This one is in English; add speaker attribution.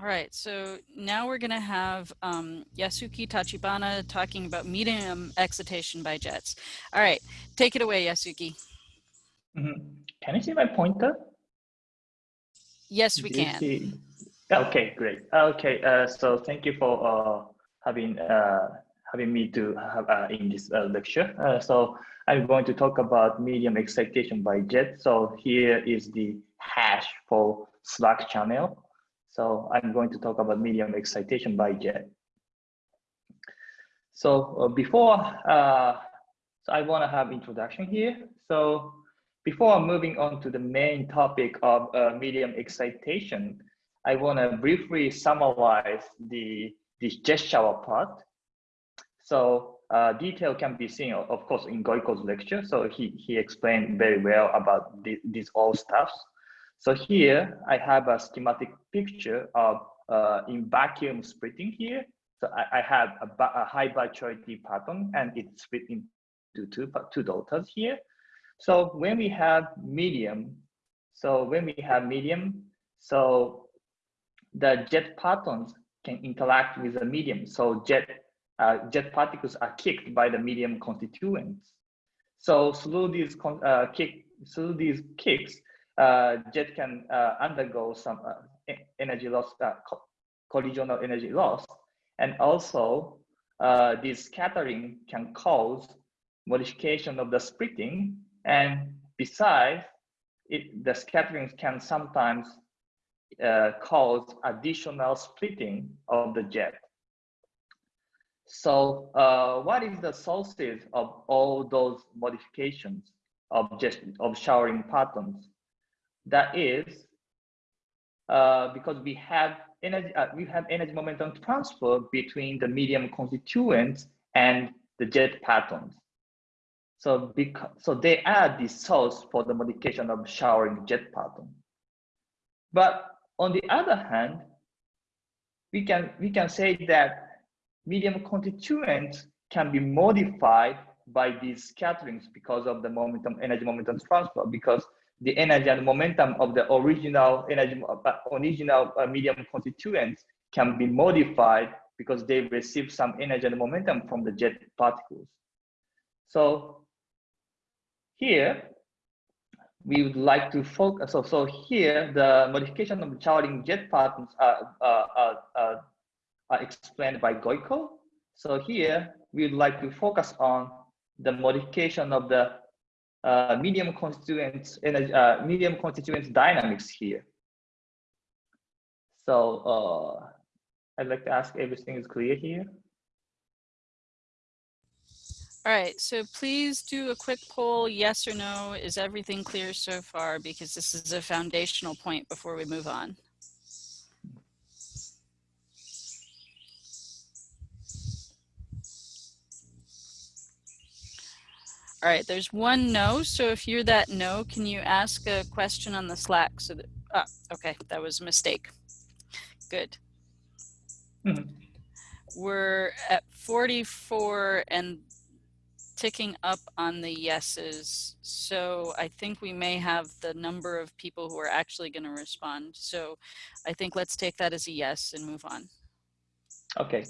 Speaker 1: All right, so now we're going to have um, Yasuki Tachibana talking about medium excitation by jets. All right, take it away, Yasuki.
Speaker 2: Mm -hmm. Can you see my pointer?
Speaker 1: Yes, we can.
Speaker 2: See? Okay, great. Okay, uh, so thank you for uh, having uh, having me to have uh, in this uh, lecture. Uh, so I'm going to talk about medium excitation by jet. So here is the hash for Slack channel. So I'm going to talk about medium excitation by jet. So uh, before, uh, so I want to have introduction here. So before moving on to the main topic of uh, medium excitation, I want to briefly summarize the this jet shower part. So uh, detail can be seen, of course, in Goiko's lecture. So he, he explained very well about the, these all stuffs. So here I have a schematic picture of uh, in vacuum splitting here. So I, I have a, a, high virtuality pattern and it's split into two, two daughters here. So when we have medium, so when we have medium, so the jet patterns can interact with the medium. So jet, uh, jet particles are kicked by the medium constituents. So through these, uh, kick, through these kicks, jet can uh, undergo some uh, energy loss, uh, co collisional energy loss. And also, uh, this scattering can cause modification of the splitting. And besides, it, the scattering can sometimes uh, cause additional splitting of the jet. So uh, what is the sources of all those modifications of just of showering patterns? That is uh, because we have energy, uh, we have energy momentum transfer between the medium constituents and the jet patterns. So because so they are the source for the modification of showering jet pattern. But on the other hand, we can we can say that medium constituents can be modified by these scatterings because of the momentum energy momentum transfer because the energy and momentum of the original energy, uh, original uh, medium constituents can be modified because they receive some energy and momentum from the jet particles. So here, we would like to focus. So, so here, the modification of the showering jet patterns are, uh, uh, are explained by Goiko. So here, we would like to focus on the modification of the uh, medium constituents energy, uh, medium constituents dynamics here. So uh, I'd like to ask everything is clear here.
Speaker 1: All right, so please do a quick poll, yes or no. Is everything clear so far? Because this is a foundational point before we move on. All right, there's one no. So if you're that no, can you ask a question on the Slack? So that, oh, okay, that was a mistake. Good. Mm -hmm. We're at 44 and ticking up on the yeses. So I think we may have the number of people who are actually going to respond. So I think let's take that as a yes and move on.
Speaker 2: Okay,